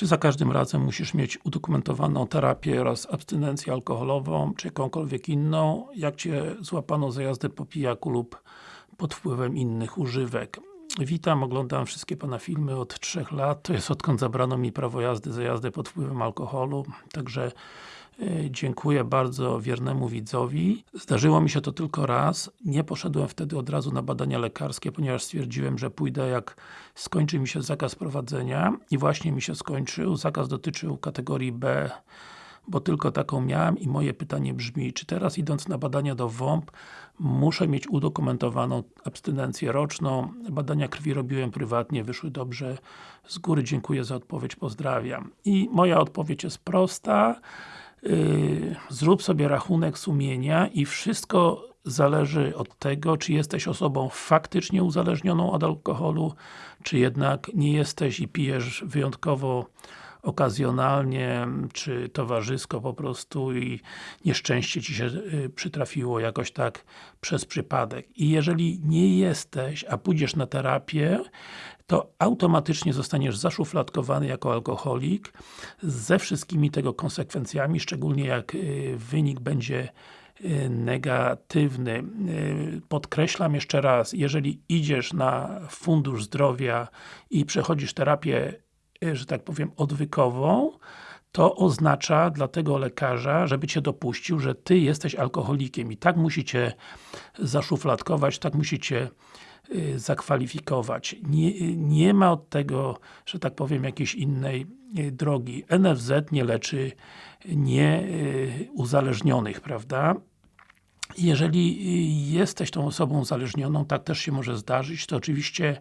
Czy za każdym razem musisz mieć udokumentowaną terapię oraz abstynencję alkoholową, czy jakąkolwiek inną, jak Cię złapano za jazdę po pijaku lub pod wpływem innych używek? Witam, oglądam wszystkie Pana filmy od 3 lat, to jest odkąd zabrano mi prawo jazdy za jazdę pod wpływem alkoholu, także Dziękuję bardzo wiernemu widzowi. Zdarzyło mi się to tylko raz. Nie poszedłem wtedy od razu na badania lekarskie, ponieważ stwierdziłem, że pójdę jak skończy mi się zakaz prowadzenia i właśnie mi się skończył. Zakaz dotyczył kategorii B, bo tylko taką miałem i moje pytanie brzmi, czy teraz idąc na badania do WOMP muszę mieć udokumentowaną abstynencję roczną? Badania krwi robiłem prywatnie, wyszły dobrze. Z góry dziękuję za odpowiedź, pozdrawiam. I moja odpowiedź jest prosta. Yy, zrób sobie rachunek sumienia i wszystko zależy od tego, czy jesteś osobą faktycznie uzależnioną od alkoholu, czy jednak nie jesteś i pijesz wyjątkowo okazjonalnie, czy towarzysko po prostu i nieszczęście Ci się y, przytrafiło jakoś tak przez przypadek. I jeżeli nie jesteś, a pójdziesz na terapię, to automatycznie zostaniesz zaszufladkowany jako alkoholik ze wszystkimi tego konsekwencjami, szczególnie jak y, wynik będzie y, negatywny. Podkreślam jeszcze raz, jeżeli idziesz na Fundusz Zdrowia i przechodzisz terapię że tak powiem, odwykową, to oznacza dla tego lekarza, żeby Cię dopuścił, że Ty jesteś alkoholikiem i tak musicie zaszufladkować, tak musicie y, zakwalifikować. Nie, nie ma od tego, że tak powiem, jakiejś innej y, drogi. NFZ nie leczy nieuzależnionych, prawda? Jeżeli jesteś tą osobą uzależnioną, tak też się może zdarzyć, to oczywiście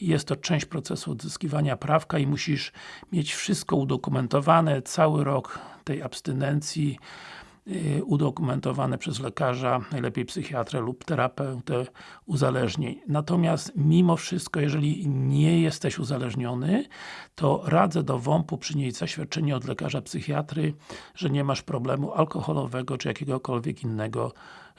jest to część procesu odzyskiwania prawka i musisz mieć wszystko udokumentowane, cały rok tej abstynencji y, udokumentowane przez lekarza, najlepiej psychiatrę lub terapeutę uzależnień. Natomiast mimo wszystko, jeżeli nie jesteś uzależniony, to radzę do WOMP-u przynieść zaświadczenie od lekarza psychiatry, że nie masz problemu alkoholowego czy jakiegokolwiek innego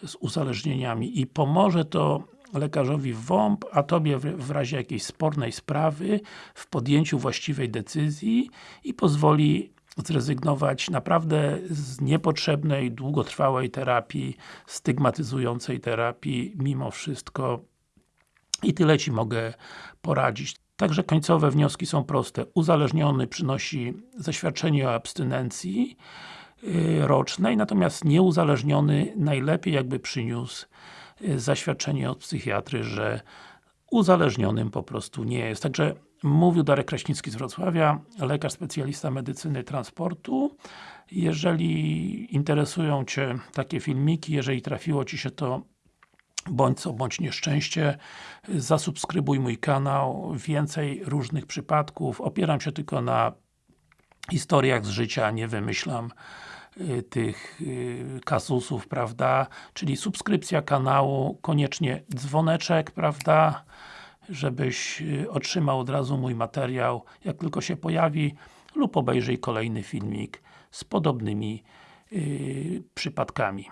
z uzależnieniami i pomoże to lekarzowi WOMP, a Tobie w razie jakiejś spornej sprawy w podjęciu właściwej decyzji i pozwoli zrezygnować naprawdę z niepotrzebnej, długotrwałej terapii, stygmatyzującej terapii, mimo wszystko i tyle Ci mogę poradzić. Także końcowe wnioski są proste. Uzależniony przynosi zaświadczenie o abstynencji, Y, rocznej, natomiast nieuzależniony najlepiej jakby przyniósł y, zaświadczenie od psychiatry, że uzależnionym po prostu nie jest. Także mówił Darek Kraśnicki z Wrocławia, lekarz specjalista medycyny transportu. Jeżeli interesują Cię takie filmiki, jeżeli trafiło Ci się to bądź co, bądź nieszczęście, zasubskrybuj mój kanał, więcej różnych przypadków, opieram się tylko na historiach z życia, nie wymyślam tych y, kasusów, prawda, czyli subskrypcja kanału, koniecznie dzwoneczek, prawda, żebyś y, otrzymał od razu mój materiał, jak tylko się pojawi, lub obejrzyj kolejny filmik z podobnymi przypadkami.